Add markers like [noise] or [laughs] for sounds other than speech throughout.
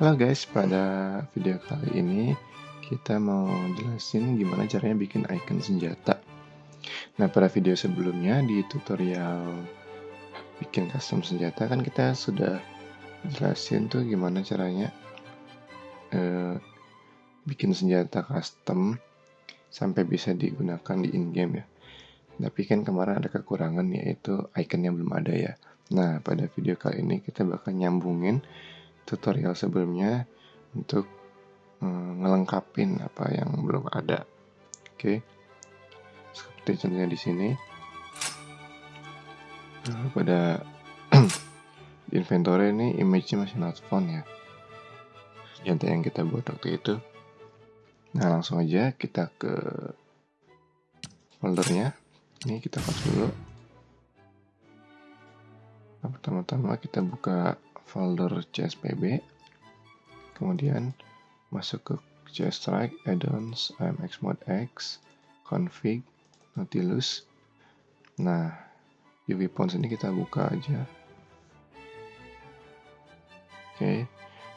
Halo guys, pada video kali ini kita mau jelasin gimana caranya bikin icon senjata. Nah, pada video sebelumnya di tutorial bikin custom senjata kan kita sudah jelasin tuh gimana caranya eh, bikin senjata custom sampai bisa digunakan di in-game ya. Tapi kan kemarin ada kekurangan yaitu icon yang belum ada ya. Nah, pada video kali ini kita bakal nyambungin tutorial sebelumnya untuk hmm, ngelengkapin apa yang belum ada. Oke. Seperti contohnya di sini. Pada [clears throat] inventory ini image-nya masih not found ya. Yang yang kita buat waktu itu. Nah, langsung aja kita ke foldernya. Ini kita close dulu. Nah, pertama-tama kita buka folder CSPB, kemudian masuk ke CStrike, addons, AMX mode X, config, Nautilus. Nah, UV Pons ini kita buka aja. Oke,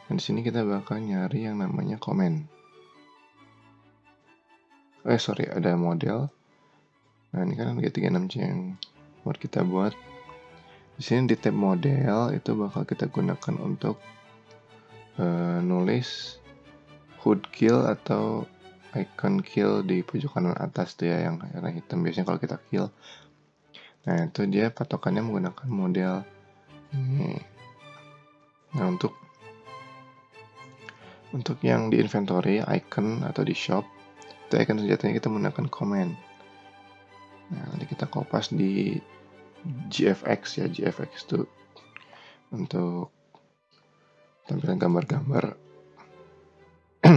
dan di sini kita bakal nyari yang namanya comment. Eh, sorry, ada model. Nah, ini kan G36C yang buat kita buat di sini di tab model itu bakal kita gunakan untuk uh, nulis hood kill atau icon kill di pojok kanan atas tuh ya yang warna hitam biasanya kalau kita kill. Nah itu dia patokannya menggunakan model ini. Nah untuk untuk yang di inventory icon atau di shop itu icon senjatanya kita menggunakan command. Nah nanti kita kopas di GFX ya GFX itu untuk tampilan gambar-gambar. [clears throat]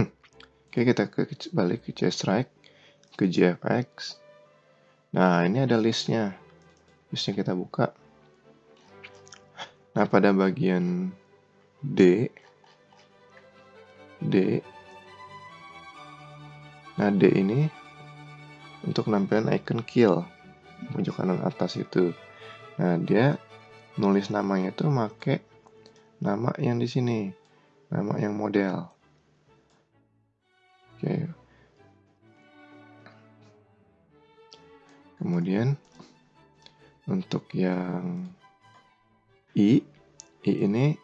Oke kita ke balik ke Strike ke GFX nah ini ada listnya. Listnya kita buka. Nah pada bagian D D. Nah D ini untuk nampilan icon kill. Pojok kanan atas itu Nah, dia nulis namanya itu make nama yang di sini. Nama yang model. Oke. Kemudian untuk yang I, I ini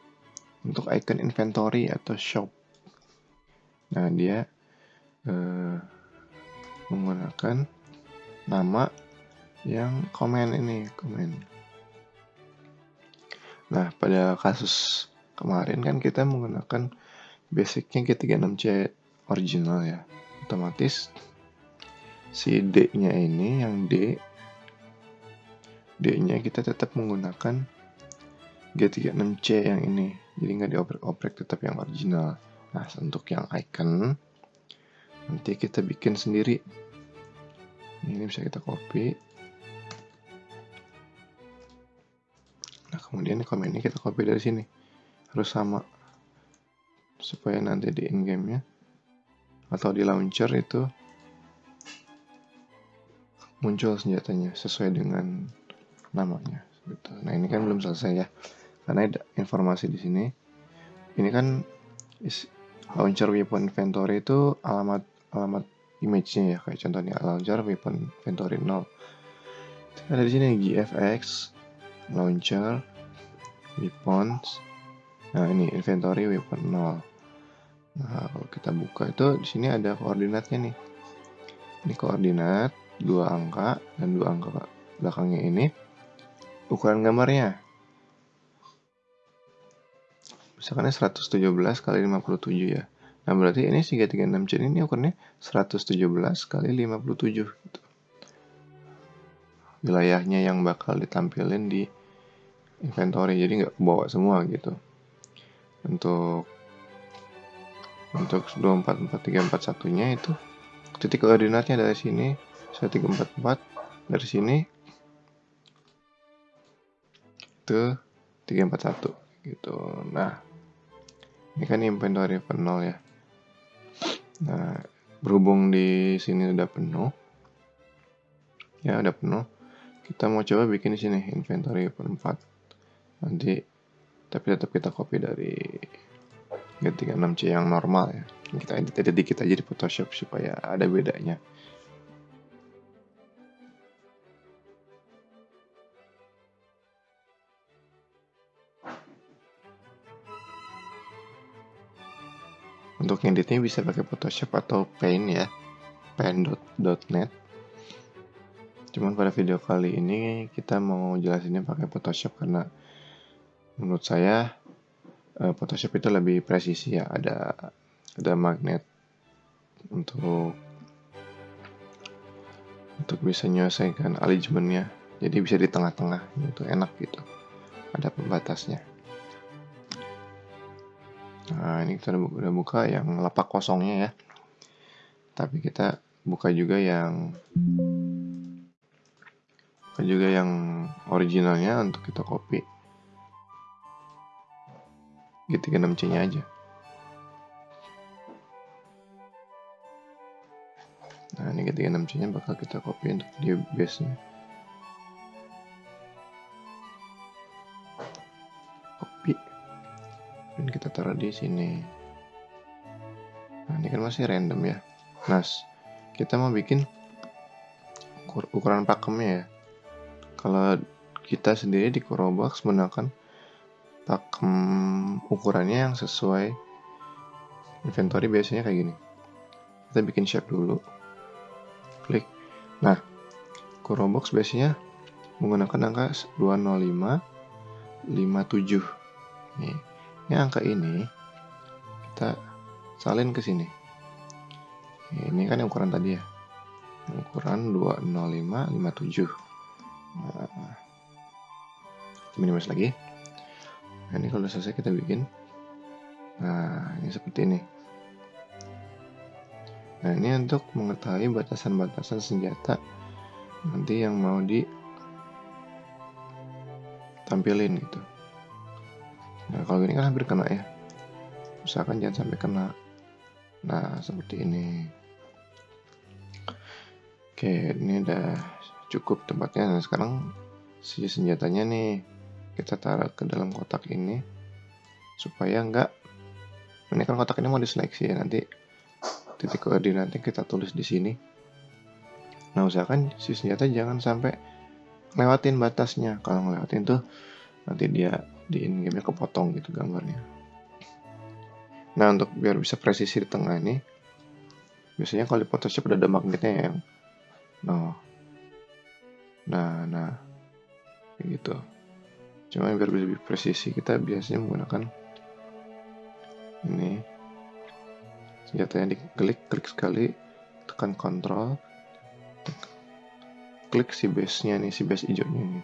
untuk icon inventory atau shop. Nah, dia eh, menggunakan nama yang komen ini, komen. Nah, pada kasus kemarin kan kita menggunakan basicnya G36C original ya. Otomatis si D-nya ini yang D D-nya kita tetap menggunakan G36C yang ini. Jadi nggak dioprek-oprek tetap yang original. Nah, untuk yang icon nanti kita bikin sendiri. Ini bisa kita copy. Kemudian komen ini kita copy dari sini. Harus sama. Supaya nanti di in game nya. Atau di launcher itu muncul senjatanya sesuai dengan namanya. Gitu. Nah ini kan belum selesai ya. Karena ada informasi di sini. Ini kan launcher weapon inventory itu alamat alamat image-nya ya. Kayak contohnya launcher weapon inventory 0. Ada di sini GFX launcher weapons. Nah ini inventory weapon 0 nah kalau kita buka itu di sini ada koordinatnya nih. Ini koordinat dua angka dan dua angka belakangnya ini ukuran gambarnya. Misalkan 117 kali 57 ya. Nah berarti ini 336 c ini ukurannya 117 kali 57 gitu. wilayahnya yang bakal ditampilin di inventory jadi nggak bawa semua gitu. Untuk untuk 244341 nya itu titik koordinatnya dari sini 1344 dari sini itu 341 gitu. Nah ini kan inventory penuh ya. Nah berhubung di sini udah penuh ya udah penuh kita mau coba bikin di sini inventory 4 nanti tapi tetap kita copy dari G36C yang normal ya. Kita edit edit dikit aja di Photoshop supaya ada bedanya. Untuk editnya bisa pakai Photoshop atau Paint ya. Paint.net cuman pada video kali ini kita mau jelasinnya pakai Photoshop karena menurut saya eh, Photoshop itu lebih presisi ya. Ada ada magnet untuk untuk bisa menyelesaikan alignmentnya jadi bisa di tengah-tengah itu enak gitu. Ada pembatasnya. Nah ini kita udah buka yang lapak kosongnya ya. Tapi kita buka juga yang buka juga yang originalnya untuk kita copy G36C nya aja Nah, ini ketiga 6 C nya bakal kita copy untuk di base nya. Copy. Dan kita taruh di sini. Nah, ini kan masih random ya. Nah, kita mau bikin ukuran pakemnya ya. Kalau kita sendiri di Corobox menggunakan pakem ukurannya yang sesuai inventory biasanya kayak gini. Kita bikin shape dulu klik. Nah, Corobox biasanya menggunakan angka 205 57. Nih, ini angka ini kita salin ke sini. Ini kan yang ukuran tadi ya. Ukuran 205 57. Nah, minimalis lagi. Nah, ini kalau selesai kita bikin. Nah, ini seperti ini. Nah, ini untuk mengetahui batasan-batasan senjata nanti yang mau ditampilin gitu. Nah, kalau gini kan hampir kena ya. Usahakan jangan sampai kena. Nah, seperti ini. Oke, ini udah cukup tempatnya. Nah, sekarang si senjatanya nih kita taruh ke dalam kotak ini supaya enggak ini kan kotak ini mau diseleksi ya nanti titik koordinatnya kita tulis di sini. Nah, usahakan si senjata jangan sampai lewatin batasnya. Kalau ngelewatin tuh nanti dia di in game-nya kepotong gitu gambarnya. Nah, untuk biar bisa presisi di tengah ini, biasanya kalau di Photoshop udah ada magnetnya yang nah nah nah kayak gitu cuma biar lebih presisi kita biasanya menggunakan ini. Senjatanya diklik klik sekali tekan kontrol klik si base nya nih si base hijaunya ini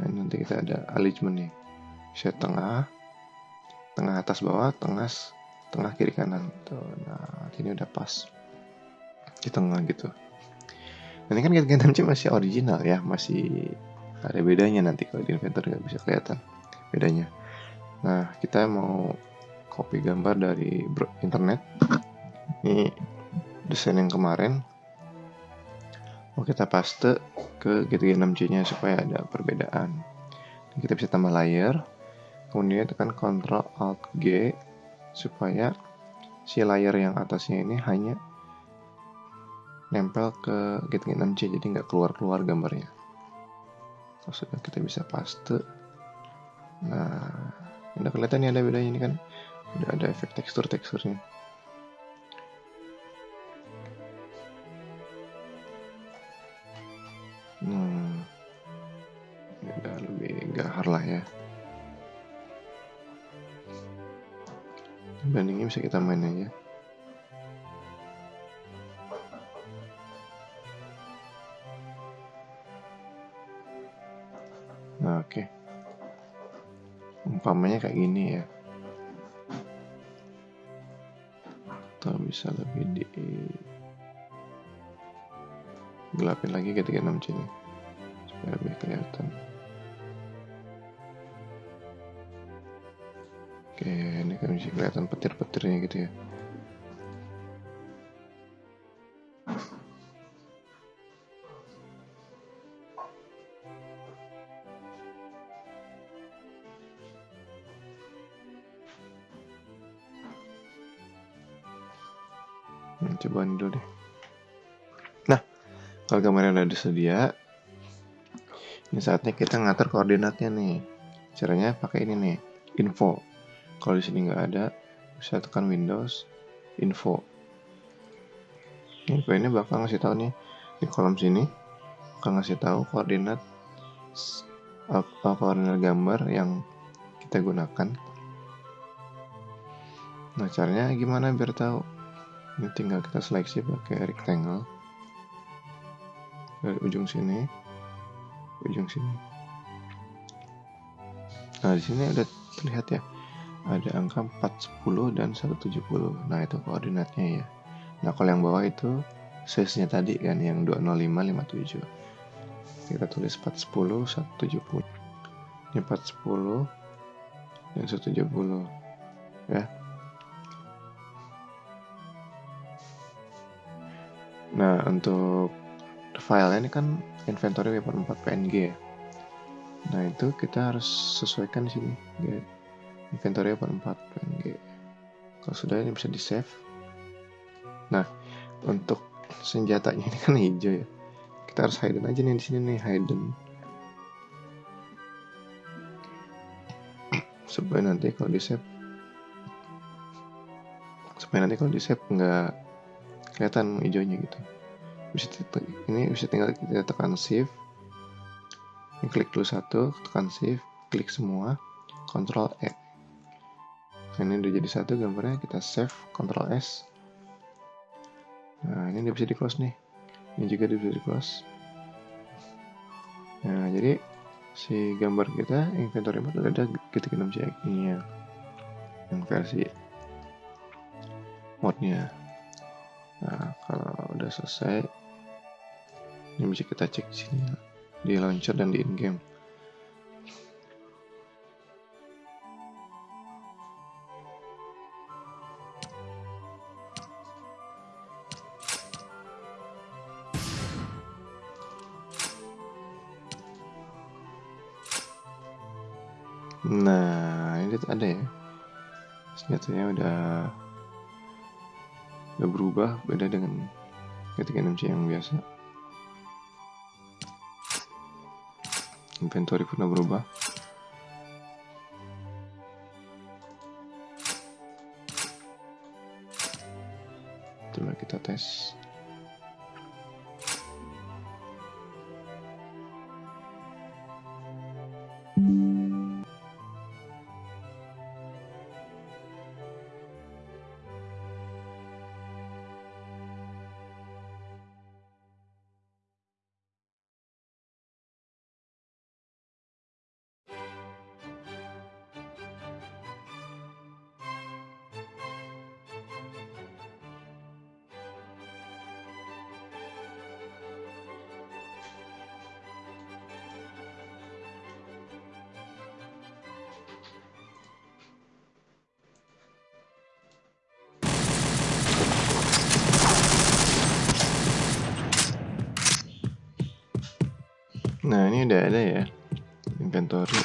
nah nanti kita ada alignment nih bisa tengah tengah atas bawah tengah tengah kiri kanan. Tuh nah ini udah pas. Di tengah gitu. Ini kan Gundam [laughs] masih original ya masih ada bedanya nanti kalau di inventory nggak bisa kelihatan bedanya. Nah kita mau copy gambar dari internet. Ini desain yang kemarin. Mau kita paste ke G36C nya supaya ada perbedaan. Kita bisa tambah layer. Kemudian tekan Ctrl Alt G supaya si layer yang atasnya ini hanya nempel ke G36C jadi nggak keluar-keluar gambarnya sudah kita bisa paste nah udah kelihatan ya ada bedanya ini kan udah ada efek tekstur-teksturnya Hmm, ya udah lebih gahar lah ya. Bandingnya bisa kita main aja. Umpamanya kayak gini ya. Atau bisa lebih di gelapin lagi ke 36 C ini supaya lebih kelihatan oke ini kan bisa kelihatan petir-petirnya gitu ya coba ini dulu deh. Nah kalau gambarnya udah disedia ini saatnya kita ngatur koordinatnya nih. Caranya pakai ini nih info. Kalau di sini nggak ada bisa tekan Windows info. Info ini bakal ngasih tahu nih di kolom sini bakal ngasih tahu koordinat koordinat gambar yang kita gunakan. Nah caranya gimana biar tahu ini tinggal kita seleksi pakai rectangle. Dari ujung sini. Ujung sini. Nah di sini udah terlihat ya ada angka 410 dan 170 nah itu koordinatnya ya. Nah kalau yang bawah itu size nya tadi kan yang 20557 kita tulis 410 170 ini 410 dan 170 ya nah untuk file ini kan inventory weapon 4 PNG ya. Nah itu kita harus sesuaikan di sini ya. inventory weapon 4 PNG kalau sudah ini bisa di save nah untuk senjatanya ini kan hijau ya. Kita harus hidden aja nih di sini nih hidden. [clears throat] Supaya nanti kalau di save supaya nanti kalau di save nggak kelihatan hijaunya gitu. Bisa ini bisa tinggal kita tekan shift ini klik dulu satu tekan shift klik semua Ctrl E. Nah, ini udah jadi satu gambarnya kita save Ctrl S. Nah ini udah bisa di close nih. Ini juga bisa di close nah jadi si gambar kita inventory mode udah ada ketik 6 cek ini ya yang versi modnya nah kalau udah selesai ini bisa kita cek di sini di launcher dan di in-game. Nah, ini ada ya. Senjatanya udah udah berubah beda dengan ketika 6C yang biasa. inventory pernah berubah coba kita tes Nah ini udah ada ya inventory.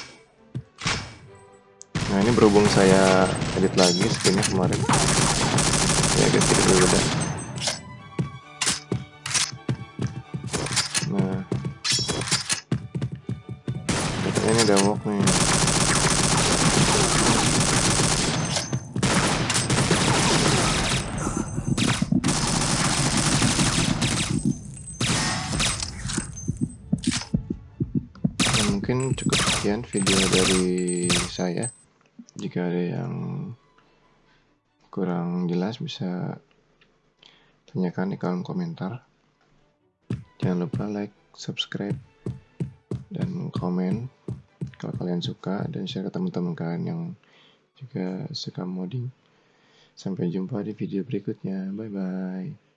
Nah ini berhubung saya edit lagi skinnya kemarin, ya agak sedikit berbeda. Nah, ini udah work nih. Mungkin cukup sekian video dari saya. Jika ada yang kurang jelas bisa tanyakan di kolom komentar. Jangan lupa like subscribe dan komen kalau kalian suka dan share ke teman-teman kalian yang juga suka modding. Sampai jumpa di video berikutnya. Bye bye